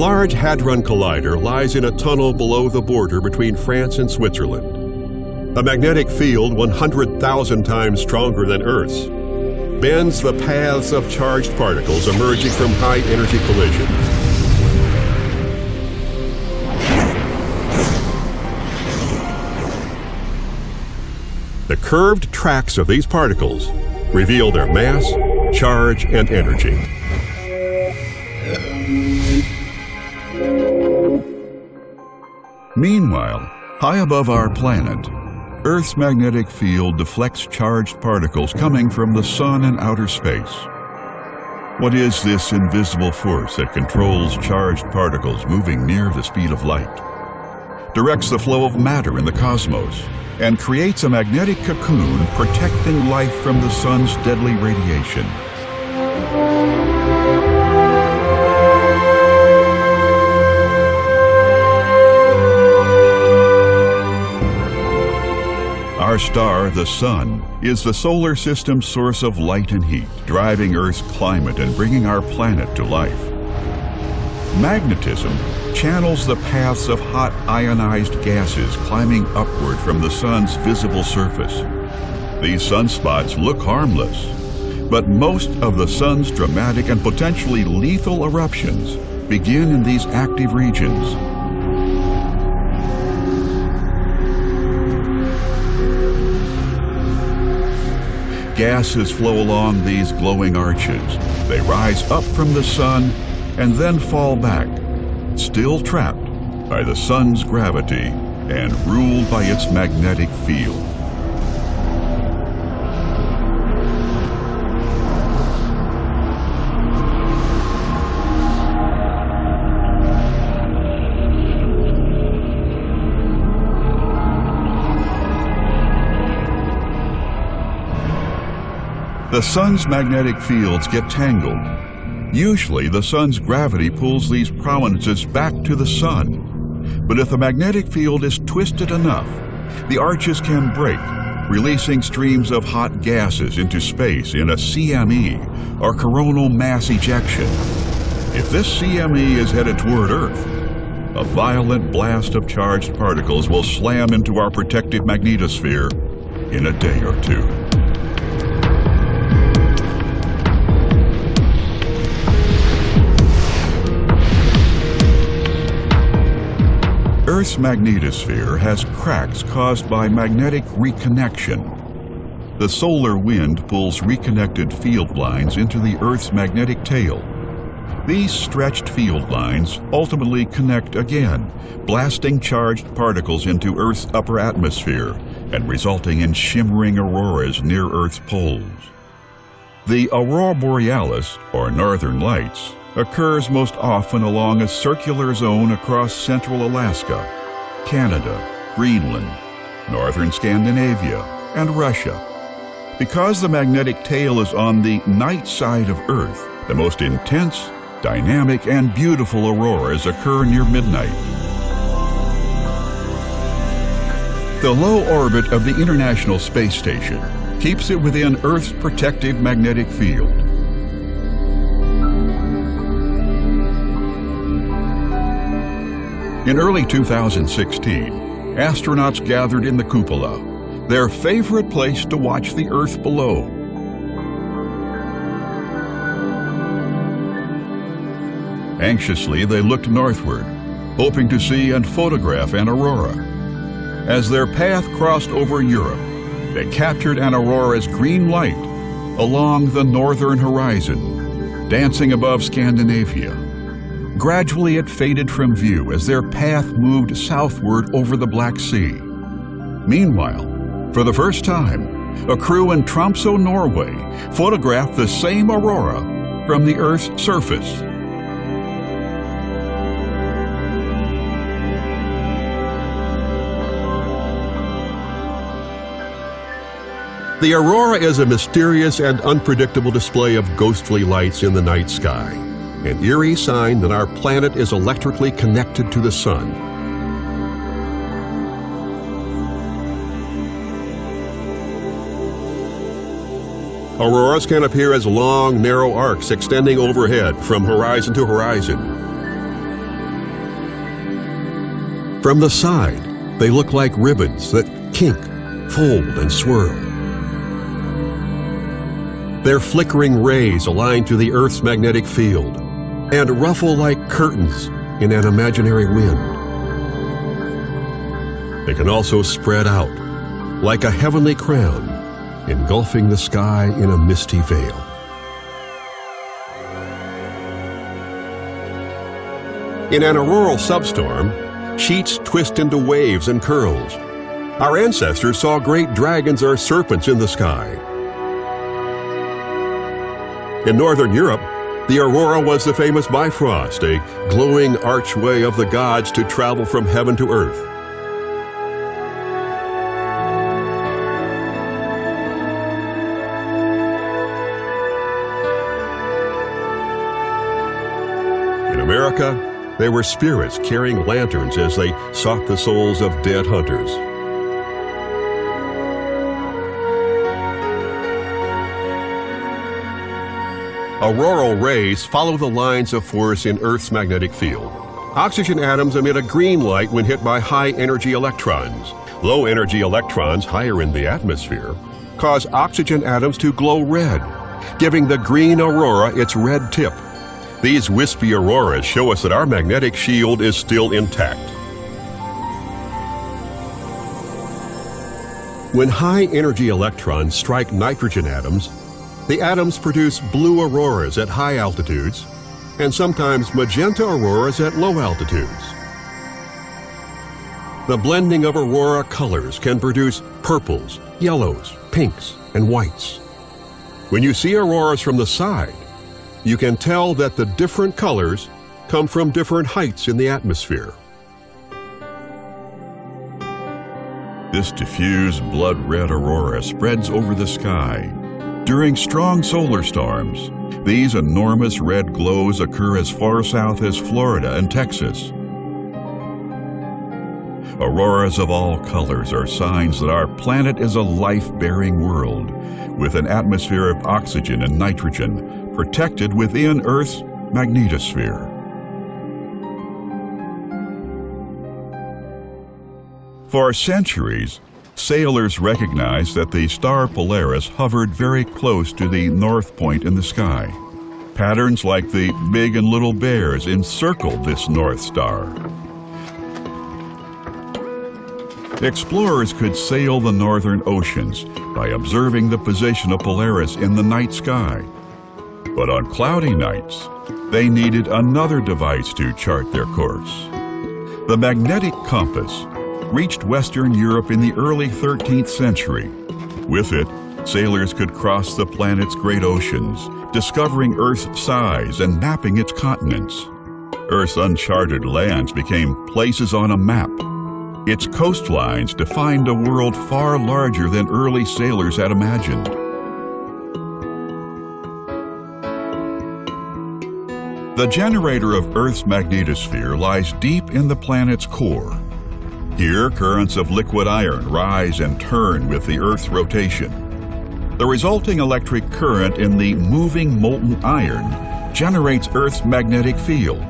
The Large Hadron Collider lies in a tunnel below the border between France and Switzerland. A magnetic field 100,000 times stronger than Earth's bends the paths of charged particles emerging from high-energy collisions. The curved tracks of these particles reveal their mass, charge, and energy. Meanwhile, high above our planet, Earth's magnetic field deflects charged particles coming from the sun and outer space. What is this invisible force that controls charged particles moving near the speed of light? Directs the flow of matter in the cosmos and creates a magnetic cocoon protecting life from the sun's deadly radiation. Our star, the Sun, is the solar system's source of light and heat, driving Earth's climate and bringing our planet to life. Magnetism channels the paths of hot ionized gases climbing upward from the Sun's visible surface. These sunspots look harmless, but most of the Sun's dramatic and potentially lethal eruptions begin in these active regions gases flow along these glowing arches. They rise up from the sun and then fall back, still trapped by the sun's gravity and ruled by its magnetic field. The sun's magnetic fields get tangled. Usually, the sun's gravity pulls these prominences back to the sun. But if the magnetic field is twisted enough, the arches can break, releasing streams of hot gases into space in a CME, or coronal mass ejection. If this CME is headed toward Earth, a violent blast of charged particles will slam into our protective magnetosphere in a day or two. Earth's magnetosphere has cracks caused by magnetic reconnection. The solar wind pulls reconnected field lines into the Earth's magnetic tail. These stretched field lines ultimately connect again, blasting charged particles into Earth's upper atmosphere and resulting in shimmering auroras near Earth's poles. The aurora borealis, or northern lights, occurs most often along a circular zone across central Alaska, Canada, Greenland, northern Scandinavia, and Russia. Because the magnetic tail is on the night side of Earth, the most intense, dynamic, and beautiful auroras occur near midnight. The low orbit of the International Space Station keeps it within Earth's protective magnetic field. In early 2016, astronauts gathered in the cupola, their favorite place to watch the Earth below. Anxiously, they looked northward, hoping to see and photograph an aurora. As their path crossed over Europe, they captured an aurora's green light along the northern horizon, dancing above Scandinavia. Gradually it faded from view as their path moved southward over the Black Sea. Meanwhile, for the first time, a crew in Tromsø, Norway photographed the same aurora from the Earth's surface. The aurora is a mysterious and unpredictable display of ghostly lights in the night sky an eerie sign that our planet is electrically connected to the sun. Auroras can appear as long, narrow arcs extending overhead from horizon to horizon. From the side, they look like ribbons that kink, fold, and swirl. Their flickering rays align to the Earth's magnetic field and ruffle like curtains in an imaginary wind. They can also spread out like a heavenly crown, engulfing the sky in a misty veil. In an auroral substorm, sheets twist into waves and curls. Our ancestors saw great dragons or serpents in the sky. In northern Europe, the aurora was the famous Bifrost, a glowing archway of the gods to travel from heaven to earth. In America, there were spirits carrying lanterns as they sought the souls of dead hunters. Auroral rays follow the lines of force in Earth's magnetic field. Oxygen atoms emit a green light when hit by high-energy electrons. Low-energy electrons higher in the atmosphere cause oxygen atoms to glow red, giving the green aurora its red tip. These wispy auroras show us that our magnetic shield is still intact. When high-energy electrons strike nitrogen atoms, the atoms produce blue auroras at high altitudes and sometimes magenta auroras at low altitudes. The blending of aurora colors can produce purples, yellows, pinks, and whites. When you see auroras from the side, you can tell that the different colors come from different heights in the atmosphere. This diffuse blood red aurora spreads over the sky. During strong solar storms, these enormous red glows occur as far south as Florida and Texas. Auroras of all colors are signs that our planet is a life-bearing world with an atmosphere of oxygen and nitrogen protected within Earth's magnetosphere. For centuries, sailors recognized that the star Polaris hovered very close to the north point in the sky. Patterns like the big and little bears encircled this North Star. Explorers could sail the northern oceans by observing the position of Polaris in the night sky. But on cloudy nights, they needed another device to chart their course. The magnetic compass reached Western Europe in the early 13th century. With it, sailors could cross the planet's great oceans, discovering Earth's size and mapping its continents. Earth's uncharted lands became places on a map its coastlines defined a world far larger than early sailors had imagined. The generator of Earth's magnetosphere lies deep in the planet's core. Here, currents of liquid iron rise and turn with the Earth's rotation. The resulting electric current in the moving molten iron generates Earth's magnetic field.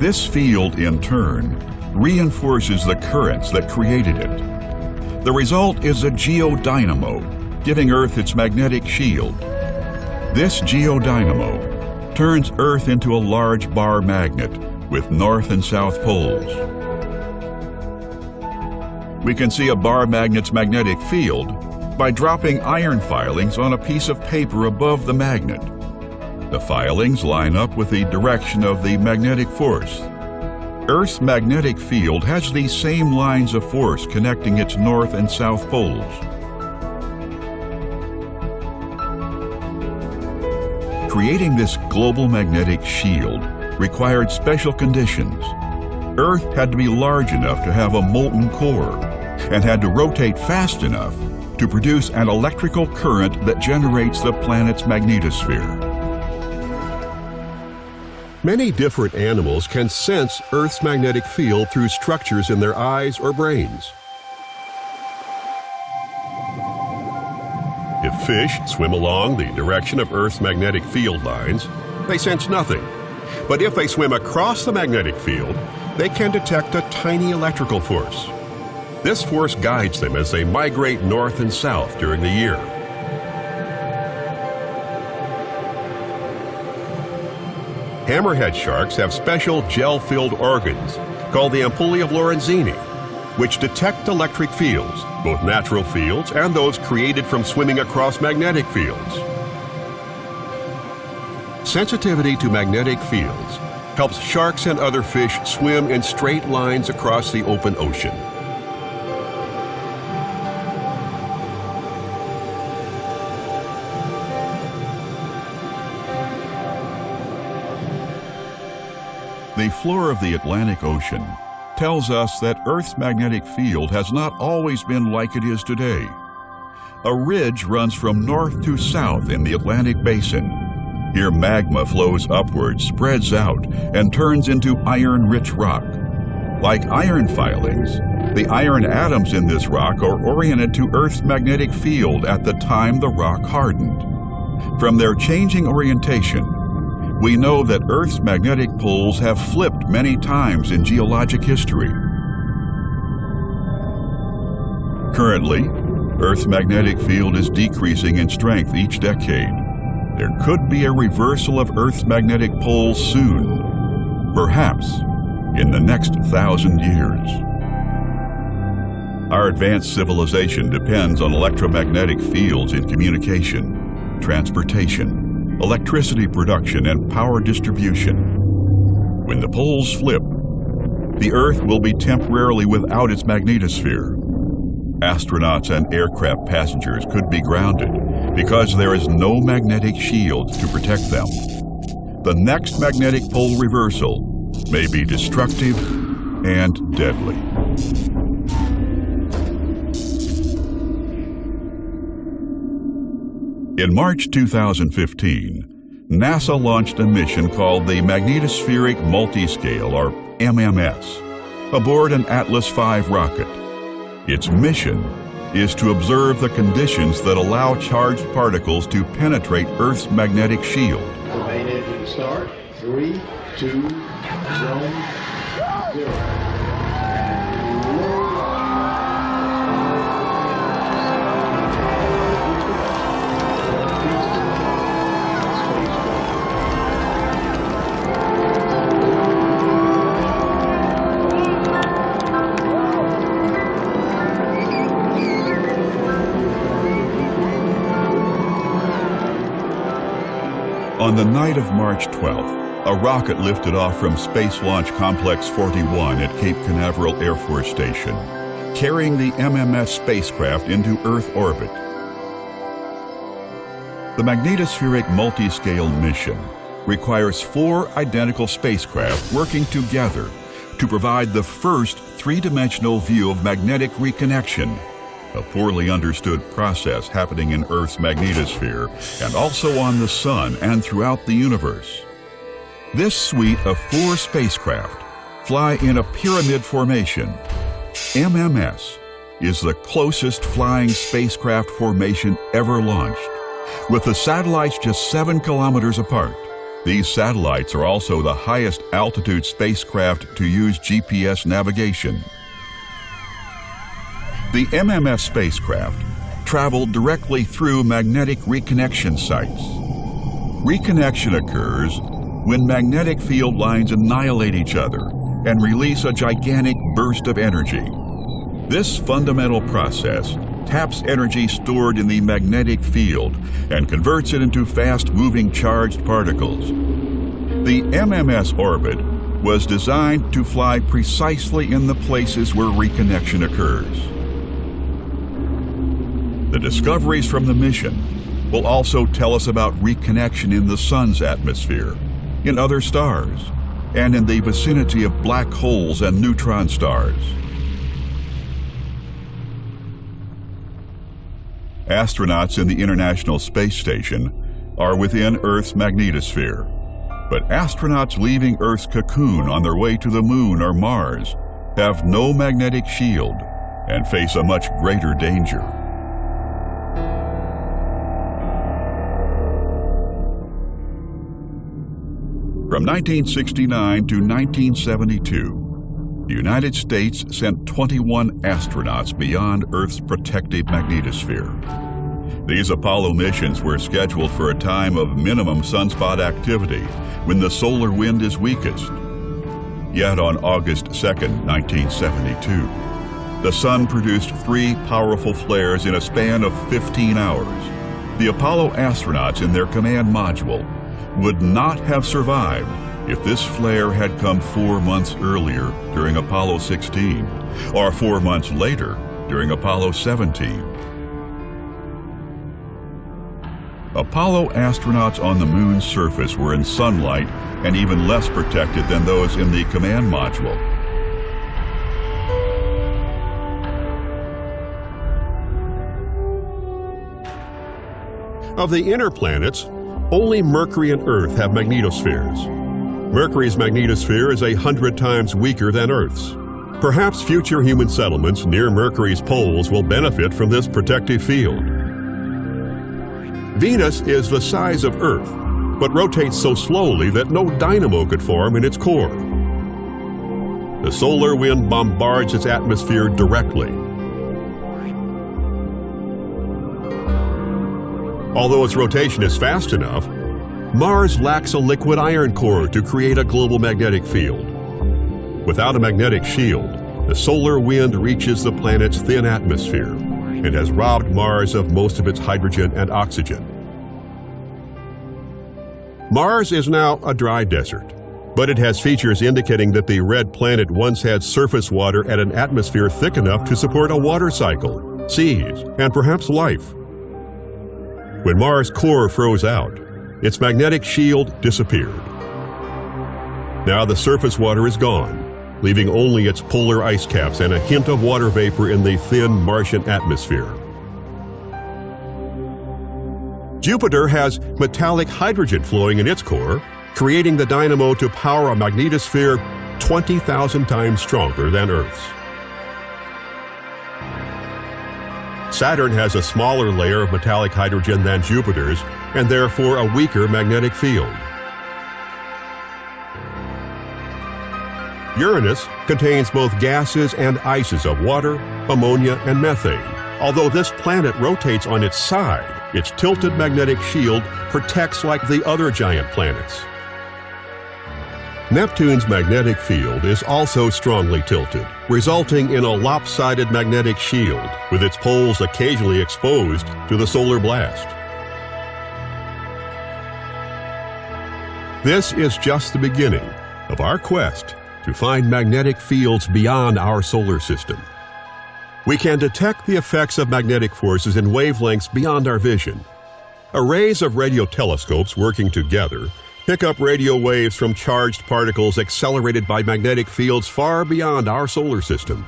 This field, in turn, reinforces the currents that created it. The result is a geodynamo, giving Earth its magnetic shield. This geodynamo turns Earth into a large bar magnet with north and south poles. We can see a bar magnet's magnetic field by dropping iron filings on a piece of paper above the magnet. The filings line up with the direction of the magnetic force. Earth's magnetic field has these same lines of force connecting its north and south poles. Creating this global magnetic shield required special conditions. Earth had to be large enough to have a molten core and had to rotate fast enough to produce an electrical current that generates the planet's magnetosphere. Many different animals can sense Earth's magnetic field through structures in their eyes or brains. If fish swim along the direction of Earth's magnetic field lines, they sense nothing. But if they swim across the magnetic field, they can detect a tiny electrical force. This force guides them as they migrate north and south during the year. Hammerhead sharks have special gel-filled organs called the ampullae of Lorenzini, which detect electric fields, both natural fields and those created from swimming across magnetic fields. Sensitivity to magnetic fields helps sharks and other fish swim in straight lines across the open ocean. The floor of the Atlantic Ocean tells us that Earth's magnetic field has not always been like it is today. A ridge runs from north to south in the Atlantic Basin. Here magma flows upward, spreads out, and turns into iron-rich rock. Like iron filings, the iron atoms in this rock are oriented to Earth's magnetic field at the time the rock hardened. From their changing orientation, we know that Earth's magnetic poles have flipped many times in geologic history. Currently, Earth's magnetic field is decreasing in strength each decade. There could be a reversal of Earth's magnetic poles soon, perhaps in the next thousand years. Our advanced civilization depends on electromagnetic fields in communication, transportation, electricity production, and power distribution. When the poles flip, the Earth will be temporarily without its magnetosphere. Astronauts and aircraft passengers could be grounded because there is no magnetic shield to protect them. The next magnetic pole reversal may be destructive and deadly. In March 2015, NASA launched a mission called the Magnetospheric Multiscale, or MMS, aboard an Atlas V rocket. Its mission is to observe the conditions that allow charged particles to penetrate Earth's magnetic shield. Main engine start. Three, two, one, zero. On the night of March 12th, a rocket lifted off from Space Launch Complex 41 at Cape Canaveral Air Force Station, carrying the MMS spacecraft into Earth orbit. The magnetospheric multiscale mission requires four identical spacecraft working together to provide the first three-dimensional view of magnetic reconnection a poorly understood process happening in Earth's magnetosphere and also on the Sun and throughout the universe. This suite of four spacecraft fly in a pyramid formation. MMS is the closest flying spacecraft formation ever launched, with the satellites just seven kilometers apart. These satellites are also the highest altitude spacecraft to use GPS navigation. The MMS spacecraft traveled directly through magnetic reconnection sites. Reconnection occurs when magnetic field lines annihilate each other and release a gigantic burst of energy. This fundamental process taps energy stored in the magnetic field and converts it into fast-moving charged particles. The MMS orbit was designed to fly precisely in the places where reconnection occurs. The discoveries from the mission will also tell us about reconnection in the Sun's atmosphere, in other stars, and in the vicinity of black holes and neutron stars. Astronauts in the International Space Station are within Earth's magnetosphere, but astronauts leaving Earth's cocoon on their way to the Moon or Mars have no magnetic shield and face a much greater danger. From 1969 to 1972, the United States sent 21 astronauts beyond Earth's protective magnetosphere. These Apollo missions were scheduled for a time of minimum sunspot activity when the solar wind is weakest. Yet on August 2, 1972, the sun produced three powerful flares in a span of 15 hours. The Apollo astronauts in their command module would not have survived if this flare had come four months earlier during Apollo 16 or four months later during Apollo 17. Apollo astronauts on the moon's surface were in sunlight and even less protected than those in the command module. Of the inner planets, only Mercury and Earth have magnetospheres. Mercury's magnetosphere is a hundred times weaker than Earth's. Perhaps future human settlements near Mercury's poles will benefit from this protective field. Venus is the size of Earth, but rotates so slowly that no dynamo could form in its core. The solar wind bombards its atmosphere directly, Although its rotation is fast enough, Mars lacks a liquid iron core to create a global magnetic field. Without a magnetic shield, the solar wind reaches the planet's thin atmosphere and has robbed Mars of most of its hydrogen and oxygen. Mars is now a dry desert, but it has features indicating that the red planet once had surface water at an atmosphere thick enough to support a water cycle, seas, and perhaps life. When Mars' core froze out, its magnetic shield disappeared. Now the surface water is gone, leaving only its polar ice caps and a hint of water vapor in the thin Martian atmosphere. Jupiter has metallic hydrogen flowing in its core, creating the dynamo to power a magnetosphere 20,000 times stronger than Earth's. Saturn has a smaller layer of metallic hydrogen than Jupiter's and therefore a weaker magnetic field. Uranus contains both gases and ices of water, ammonia, and methane. Although this planet rotates on its side, its tilted magnetic shield protects like the other giant planets. Neptune's magnetic field is also strongly tilted, resulting in a lopsided magnetic shield, with its poles occasionally exposed to the solar blast. This is just the beginning of our quest to find magnetic fields beyond our solar system. We can detect the effects of magnetic forces in wavelengths beyond our vision. Arrays of radio telescopes working together pick up radio waves from charged particles accelerated by magnetic fields far beyond our solar system.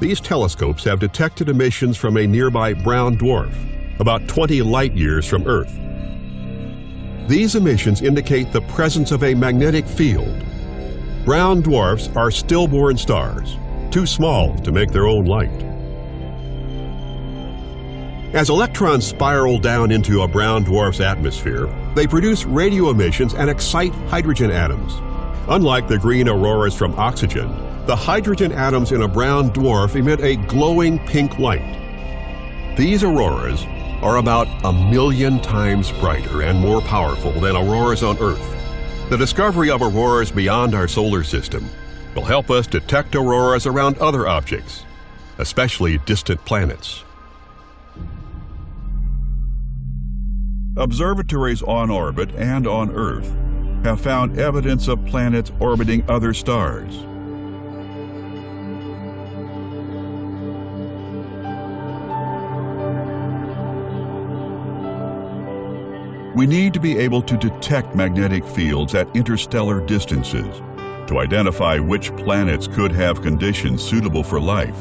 These telescopes have detected emissions from a nearby brown dwarf, about 20 light years from Earth. These emissions indicate the presence of a magnetic field. Brown dwarfs are stillborn stars, too small to make their own light. As electrons spiral down into a brown dwarf's atmosphere, they produce radio emissions and excite hydrogen atoms. Unlike the green auroras from oxygen, the hydrogen atoms in a brown dwarf emit a glowing pink light. These auroras are about a million times brighter and more powerful than auroras on Earth. The discovery of auroras beyond our solar system will help us detect auroras around other objects, especially distant planets. Observatories on orbit and on Earth have found evidence of planets orbiting other stars. We need to be able to detect magnetic fields at interstellar distances to identify which planets could have conditions suitable for life.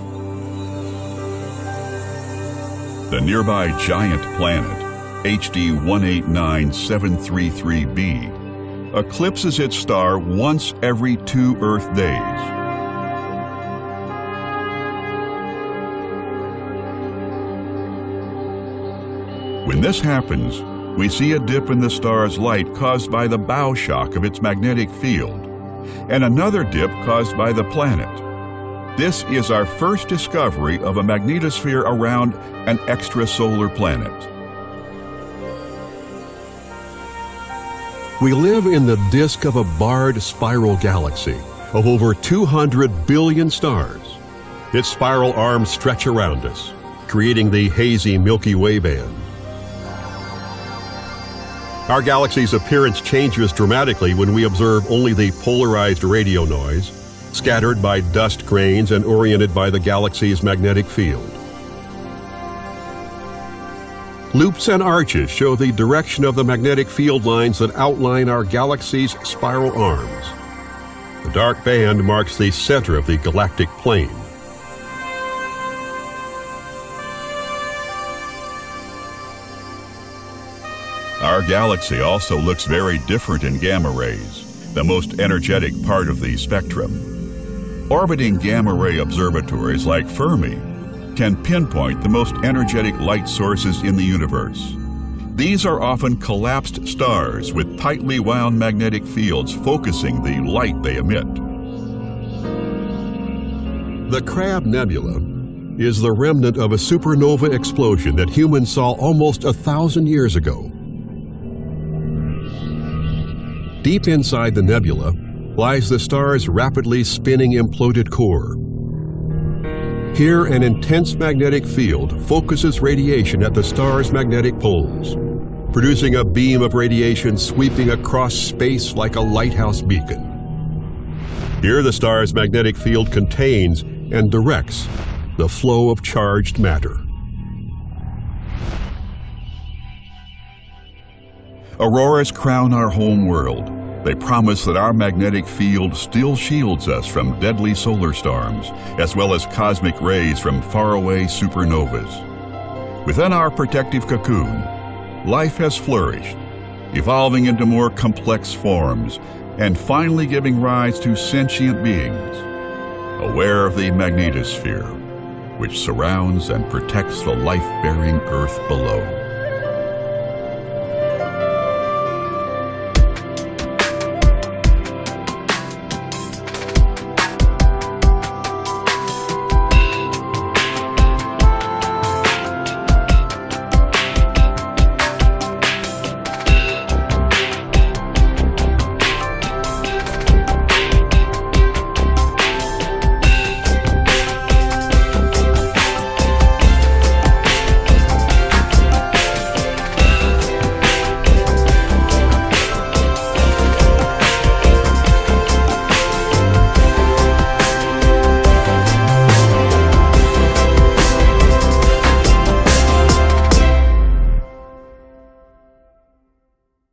The nearby giant planet HD 189733b, eclipses its star once every two Earth days. When this happens, we see a dip in the star's light caused by the bow shock of its magnetic field, and another dip caused by the planet. This is our first discovery of a magnetosphere around an extrasolar planet. We live in the disk of a barred spiral galaxy of over 200 billion stars. Its spiral arms stretch around us, creating the hazy Milky Way band. Our galaxy's appearance changes dramatically when we observe only the polarized radio noise, scattered by dust grains and oriented by the galaxy's magnetic field. Loops and arches show the direction of the magnetic field lines that outline our galaxy's spiral arms. The dark band marks the center of the galactic plane. Our galaxy also looks very different in gamma rays, the most energetic part of the spectrum. Orbiting gamma ray observatories like Fermi can pinpoint the most energetic light sources in the universe. These are often collapsed stars with tightly wound magnetic fields focusing the light they emit. The Crab Nebula is the remnant of a supernova explosion that humans saw almost a thousand years ago. Deep inside the nebula lies the star's rapidly spinning imploded core. Here, an intense magnetic field focuses radiation at the star's magnetic poles, producing a beam of radiation sweeping across space like a lighthouse beacon. Here, the star's magnetic field contains and directs the flow of charged matter. Auroras crown our home world. They promise that our magnetic field still shields us from deadly solar storms, as well as cosmic rays from faraway supernovas. Within our protective cocoon, life has flourished, evolving into more complex forms, and finally giving rise to sentient beings, aware of the magnetosphere, which surrounds and protects the life-bearing Earth below.